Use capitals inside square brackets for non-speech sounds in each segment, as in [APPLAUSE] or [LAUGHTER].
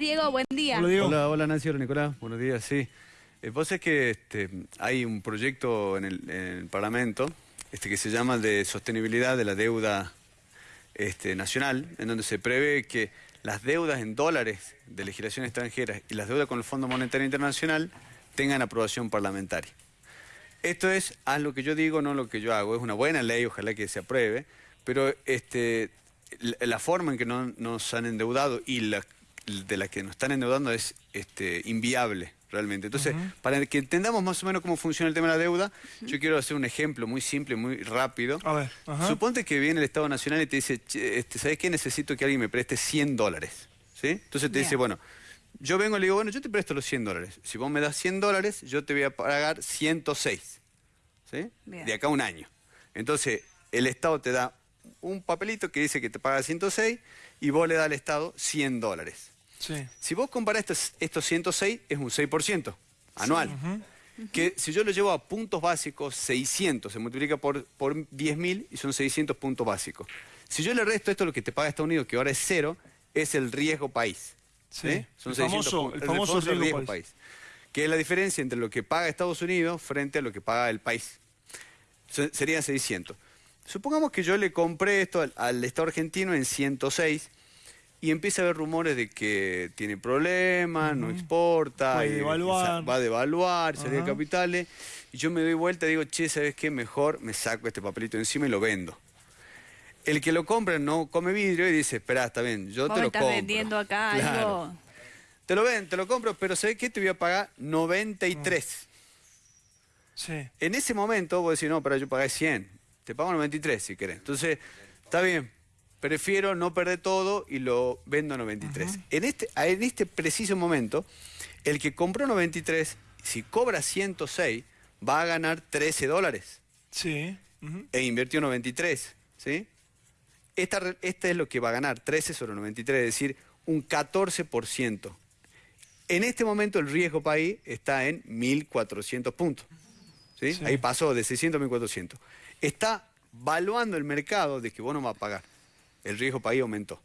Diego, buen día. Hola, Diego. Hola, hola Nancy, hola Nicolás, buenos días, sí. Eh, vos sabés que este, hay un proyecto en el, en el Parlamento este, que se llama de sostenibilidad de la deuda este, nacional, en donde se prevé que las deudas en dólares de legislación extranjera y las deudas con el Fondo Monetario Internacional tengan aprobación parlamentaria. Esto es, haz lo que yo digo, no lo que yo hago. Es una buena ley, ojalá que se apruebe, pero este, la, la forma en que no, nos han endeudado y la de la que nos están endeudando es este, inviable realmente. Entonces, para que entendamos más o menos cómo funciona el tema de la deuda, yo quiero hacer un ejemplo muy simple, muy rápido. A ver. Suponte que viene el Estado Nacional y te dice, "Che, este, ¿sabes qué? Necesito que alguien me preste 100 dólares. ¿Sí? Entonces te Bien. dice, bueno, yo vengo y le digo, bueno, yo te presto los 100 dólares. Si vos me das 100 dólares, yo te voy a pagar 106. ¿Sí? Bien. De acá a un año. Entonces, el Estado te da un papelito que dice que te paga 106 y vos le das al Estado 100 dólares. Sí. Si vos comparás estos, estos 106, es un 6% anual. Que si yo lo llevo a puntos básicos, 600, se multiplica por, por 10.000 y son 600 puntos básicos. Si yo le resto esto, lo que te paga Estados Unidos, que ahora es cero, es el riesgo país. Sí. ¿Eh? Son El 600 famoso- puntos. el famoso riesgo país. Que es la diferencia entre lo que paga Estados Unidos frente a lo que paga el país. Se- Serían 600. Supongamos que yo le compré esto al, al Estado argentino en 106 y empieza a haber rumores de que tiene problemas, no exporta, y- devaluar. va a devaluar, salir de Ajá. capitales. Y yo me doy vuelta y digo, che, ¿sabes qué? Mejor me saco este papelito encima y lo vendo. El que lo compra no come vidrio y dice, espera, está bien, yo te lo estás compro. vendiendo acá Claro. algo. Te lo ven, te lo compro, pero ¿sabes qué? Te voy a pagar 93. Sí. En ese momento vos decís, no, pero yo pagué 100. Te pago 93 si querés. Entonces, está bien. Prefiero no perder todo y lo vendo a 93. en, este, en este preciso momento, el que compró 93, si cobra 106, va a ganar 13 dólares Sí. E invirtió 93. ¿sí? Esta, esta es lo que va a ganar, 13 sobre 93, es decir, un 14%. En este momento el riesgo país está en 1.400 puntos. ¿sí? Sí. Ahí pasó de 600 a 1.400. Está valuando el mercado de que vos no vas a pagar. El riesgo país aumentó.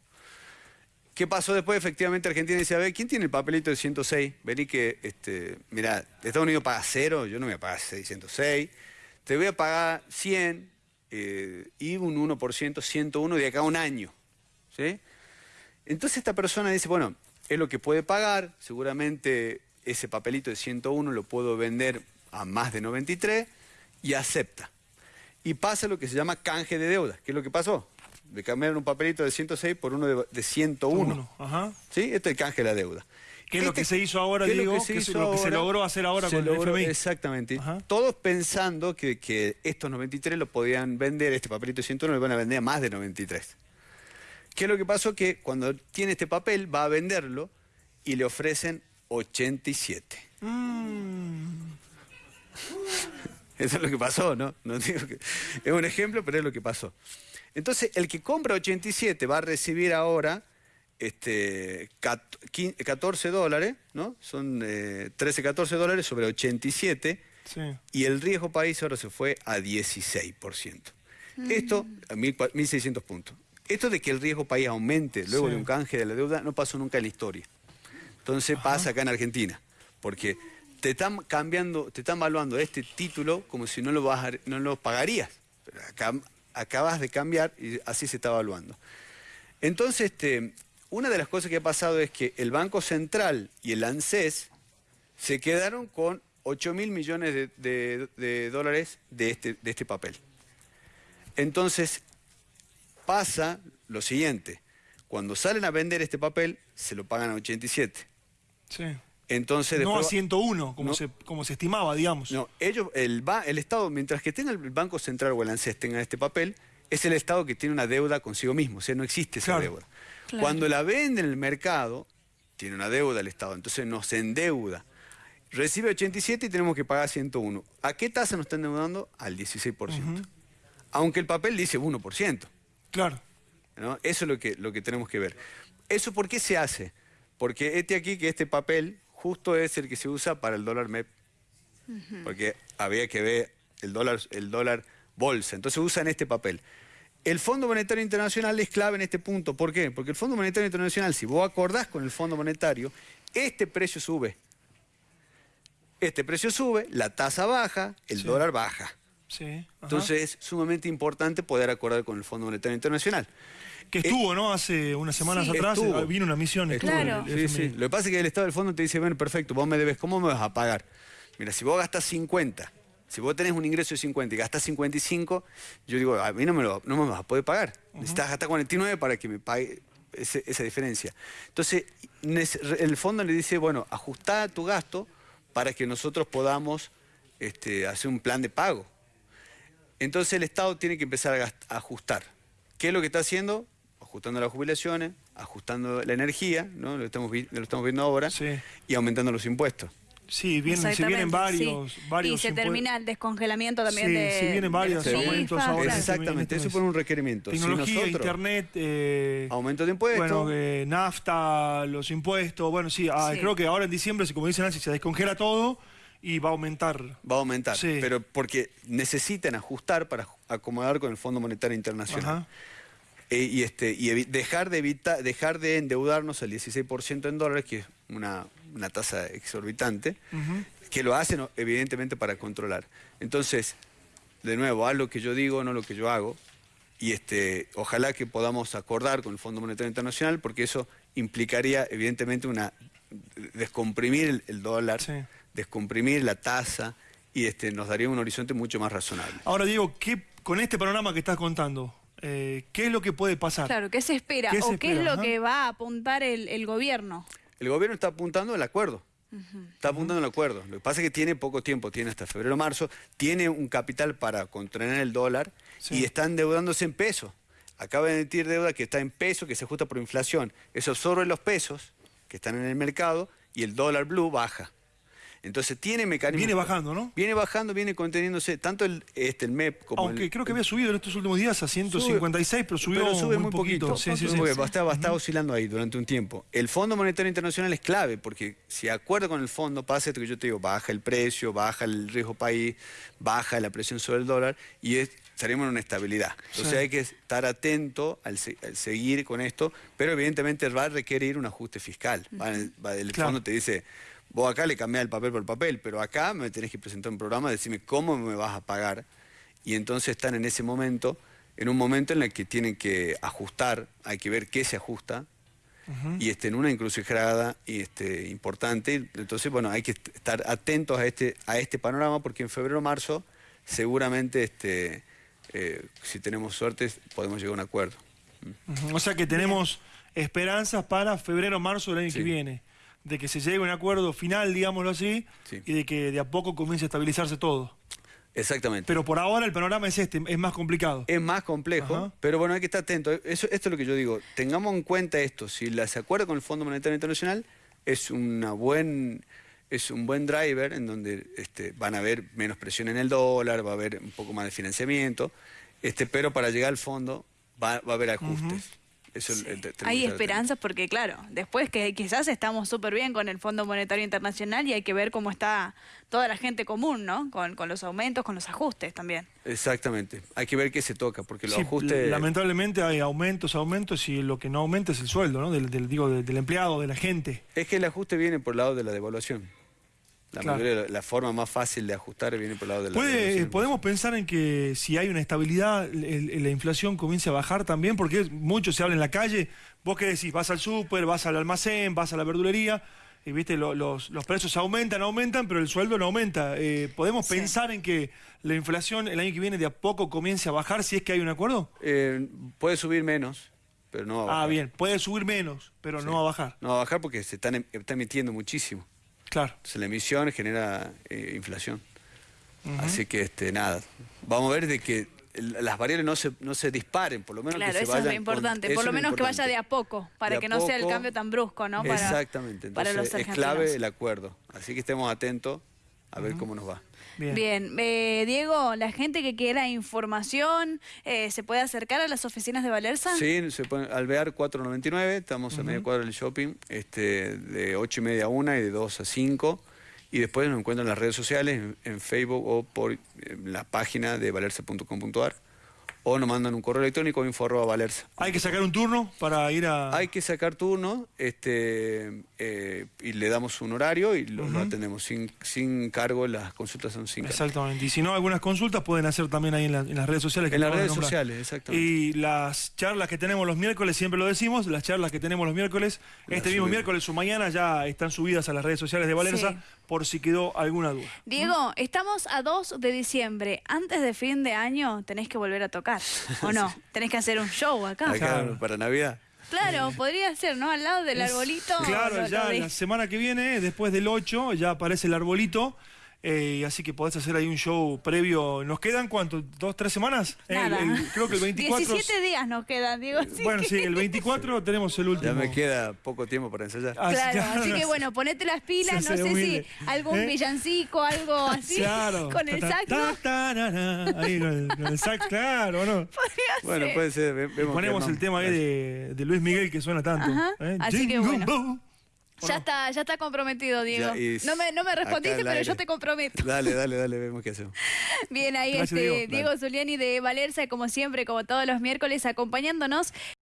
¿Qué pasó después? Efectivamente Argentina dice, a ver, ¿quién tiene el papelito de 106? Vení que, este, mira, Estados Unidos paga cero, yo no voy a pagar 606. Te voy a pagar 100 eh, y un 1%, 101 de acá a un año. ¿sí? Entonces esta persona dice, bueno, es lo que puede pagar, seguramente ese papelito de 101 lo puedo vender a más de 93 y acepta. Y pasa lo que se llama canje de deuda, que es lo que pasó. De cambiar un papelito de 106 por uno de, de 101. Uno. Ajá. ¿Sí? Este es el canje de la deuda. ¿Qué es lo Este- que se hizo ahora, ¿qué es lo Diego? que se ¿Qué es hizo lo que se logró hacer ahora con el FMI? Exactamente. Ajá. Todos pensando que, que estos 93 lo podían vender, este papelito de 101 lo van a vender a más de 93. ¿Qué es lo que pasó? Que cuando tiene este papel va a venderlo y le ofrecen 87. Mm. [LAUGHS] Eso es lo que pasó, ¿no? No digo que- es un ejemplo, pero es lo que pasó. Entonces, el que compra 87 va a recibir ahora este, cat- quin- 14 dólares, ¿no? Son eh, 13, 14 dólares sobre 87 Sí. y el riesgo país ahora se fue a 16%. Esto, a 1.400 1.600 puntos. Esto de que el riesgo país aumente luego Sí. de un canje de la deuda no pasó nunca en la historia. Entonces pasa acá en Argentina, porque te están cambiando, te están evaluando este título como si no lo, vas a- no lo pagarías. Pero acá, acabas de cambiar y así se está evaluando. Entonces, este, una de las cosas que ha pasado es que el Banco Central y el ANSES se quedaron con 8 mil millones de, de- dólares de este, de este papel. Entonces, pasa lo siguiente. Cuando salen a vender este papel, se lo pagan a 87. Sí. Entonces, No a después- 101, como, No. se, como se estimaba, digamos. no, ellos, el, el Estado, mientras que tenga el Banco Central o el ANSES tenga este papel, es el Estado que tiene una deuda consigo mismo, o sea, no existe esa Claro. deuda. Claro. Cuando la vende en el mercado, tiene una deuda el Estado, entonces nos endeuda. Recibe 87 y tenemos que pagar 101. ¿A qué tasa nos están endeudando? Al 16%. Aunque el papel dice 1%. Claro. ¿no? Eso es lo que, lo que tenemos que ver. ¿Eso por qué se hace? Porque este aquí, que este papel, justo es el que se usa para el dólar MEP. Porque había que ver el dólar, el dólar bolsa. Entonces usan este papel. El Fondo Monetario Internacional es clave en este punto. ¿Por qué? Porque el Fondo Monetario Internacional, si vos acordás con el Fondo Monetario, este precio sube. Este precio sube, la tasa baja, el Sí. dólar baja. Sí. Entonces es sumamente importante poder acordar con el Fondo Monetario Internacional. Que estuvo, ¿no? Hace unas semanas Sí, atrás estuvo. eh, vino una misión. estuvo Claro. el- el Sí, sí. Lo que pasa es que el Estado del Fondo te dice, bueno, perfecto, vos me debes, ¿cómo me vas a pagar? Mira, si vos gastas 50, si vos tenés un ingreso de 50 y gastas 55, yo digo, a mí no me, lo, no me vas a poder pagar. Necesitas gastar 49 para que me pague ese- esa diferencia. Entonces, el fondo le dice, bueno, ajustá tu gasto para que nosotros podamos este, hacer un plan de pago. Entonces el Estado tiene que empezar a ajustar. ¿Qué es lo que está haciendo? Ajustando las jubilaciones, ajustando la energía, ¿no? lo, estamos, vi- lo estamos viendo ahora, Sí. y aumentando los impuestos. Sí, vienen, se vienen varios, sí. varios Y se termina el descongelamiento también Sí, de. sí, vienen varios aumentos ahora. Exactamente, eso fue un requerimiento. Si Tecnología, nosotros- internet, eh, Aumento de impuestos. bueno, eh, nafta, los impuestos, bueno, sí, ah, Sí. creo que ahora en diciembre, como dice Nancy, se descongela todo y va a aumentar. Va a aumentar, Sí. pero porque necesitan ajustar para acomodar con el Fondo Monetario Internacional. Ajá. Eh, y este, y dejar, de evita- dejar de endeudarnos al 16% en dólares, que es una, una tasa exorbitante, que lo hacen evidentemente para controlar. Entonces, de nuevo, haz lo que yo digo, no lo que yo hago, y este, ojalá que podamos acordar con el Fondo Monetario Internacional, porque eso implicaría evidentemente una descomprimir el, el dólar, Sí. descomprimir la tasa, y este, nos daría un horizonte mucho más razonable. Ahora, Diego, ¿qué, con este panorama que estás contando, eh, ¿qué es lo que puede pasar? Claro, ¿qué se espera? ¿Qué se ¿O qué es lo Ajá. que va a apuntar el, el gobierno? El gobierno está apuntando al acuerdo. Está apuntando al acuerdo. Lo que pasa es que tiene poco tiempo, tiene hasta febrero o marzo, tiene un capital para contener el dólar Sí. y está endeudándose en pesos. Acaba de emitir deuda que está en peso, que se ajusta por inflación. Eso absorbe los pesos que están en el mercado y el dólar blue baja. Entonces tiene mecanismos. Viene bajando, ¿no? Viene bajando, viene conteniéndose, tanto el, este, el MEP como Aunque el, creo que había subido en estos últimos días a 156, pero subió pero sube muy, muy poquito. poquito. Sí, sí, sí. Va a estar, va oscilando ahí durante un tiempo. El Fondo Monetario Internacional es clave porque si acuerdo con el fondo pasa esto que yo te digo, baja el precio, baja el riesgo país, baja la presión sobre el dólar y es, estaremos en una estabilidad. Entonces Sí. hay que estar atento al, se- al seguir con esto, pero evidentemente va a requerir un ajuste fiscal. Va- va- el Claro. fondo te dice, vos acá le cambiás el papel por el papel, pero acá me tenés que presentar un programa, decirme cómo me vas a pagar. Y entonces están en ese momento, en un momento en el que tienen que ajustar, hay que ver qué se ajusta, y este, en una encrucijada y este, importante. Entonces, bueno, hay que est- estar atentos a este, a este panorama porque en febrero o marzo seguramente, este, eh, si tenemos suerte, podemos llegar a un acuerdo. O sea que tenemos esperanzas para febrero marzo del año Sí. que viene. De que se llegue a un acuerdo final, digámoslo así, Sí. y de que de a poco comience a estabilizarse todo. Exactamente. Pero por ahora el panorama es este, es más complicado. Es más complejo, Ajá. pero bueno, hay que estar atento. Eso, esto es lo que yo digo. Tengamos en cuenta esto. Si la, se acuerda con el Fondo Monetario Internacional, es, una buen, es un buen driver en donde este, van a haber menos presión en el dólar, va a haber un poco más de financiamiento, este, pero para llegar al fondo va, va a haber ajustes. Eso el- el- Hay esperanzas porque, claro, después que quizás estamos súper bien con el Fondo Monetario Internacional y hay que ver cómo está toda la gente común, ¿no? Con, con los aumentos, con los ajustes también. Exactamente. Hay que ver qué se toca, porque los Sí, ajustes... Lamentablemente hay aumentos, aumentos, y lo que no aumenta es el sueldo, ¿no? Del, del- digo, del, del empleado, de la gente. Es que el ajuste viene por el lado de la devaluación. La, Claro. mayoría de la, la forma más fácil de ajustar viene por el lado de la ¿Puede, devaluación. ¿Podemos pensar en que si hay una estabilidad, el- el- la inflación comience a bajar también? Porque mucho se habla en la calle. Vos qué decís, vas al súper, vas al almacén, vas a la verdulería, y viste, lo- los, los precios aumentan, aumentan, pero el sueldo no aumenta. Eh, ¿Podemos Sí. pensar en que la inflación el año que viene de a poco comience a bajar si es que hay un acuerdo? Eh, puede subir menos, pero no va a bajar. Ah, bien, puede subir menos, pero no va a bajar. No va a bajar porque se están, em- está emitiendo muchísimo. Claro. Entonces, la emisión genera eh, inflación. Así que, este, nada. Vamos a ver de que las variables no se, no se disparen, por lo menos Claro, que se eso es vayan con- importante. Por lo menos que vaya de a poco, para a que no sea el cambio tan brusco, ¿no? Para, Exactamente. para los Entonces, es clave el acuerdo. Así que estemos atentos a ver cómo nos va. Bien. Bien, Eh, Diego, la gente que quiera información, eh, ¿se puede acercar a las oficinas de Valerza? Sí, se puede, Alvear 499, estamos a media cuadra del shopping, este, de 8 y media a 1 y de 2 a 5. Y después nos encuentran en las redes sociales, en, en Facebook o por eh, la página de valerse.com.ar o nos mandan un correo electrónico info arroba valerza. Hay que sacar un turno para ir a... Hay que sacar turno este, eh, y le damos un horario y lo, lo atendemos sin, sin cargo, las consultas son sin cargo. Exactamente. Y si no, algunas consultas pueden hacer también ahí en, la- en las redes sociales. que En las redes sociales, exactamente. Y las charlas que tenemos los miércoles, siempre lo decimos, las charlas que tenemos los miércoles, Las este mismo miércoles o mañana ya están subidas a las redes sociales de Valerza Sí. por si quedó alguna duda. Diego, estamos a 2 de diciembre. Antes de fin de año tenés que volver a tocar, ¿o no? [LAUGHS] Tenés que hacer un show acá. Acá, Claro. para Navidad. Claro, podría ser, ¿no? Al lado del arbolito. Claro, lo- lo ya de- la semana que viene, después del 8, ya aparece el arbolito. Eh, así que podés hacer ahí un show previo. ¿Nos quedan cuánto? ¿Dos, tres semanas? Eh, el- Nada. el- creo que el 24. 17 [LAUGHS] días nos quedan, Diego. así Bueno, que- sí, el 24 [LAUGHS] tenemos el último. Ya me queda poco tiempo para ensayar. Ah, Claro, así que no bueno, ponete las pilas, Se no sé humilde. si algún ¿Eh? villancico, algo así, Claro. [LAUGHS] con el sax. Ahí con el, sax, claro, ¿no? Podría Bueno, ser. puede ser. vemos Ponemos el tema ahí de, de Luis Miguel que suena tanto. Ajá, ¿eh? así que bueno. ¿O Ya no? está, ya está comprometido, Diego. No me, no me respondiste, pero yo te comprometo. Dale, dale, dale, vemos qué hacemos. [LAUGHS] Bien, ahí Gracias, este, Diego. Diego Zuliani de Valerza, como siempre, como todos los miércoles, acompañándonos.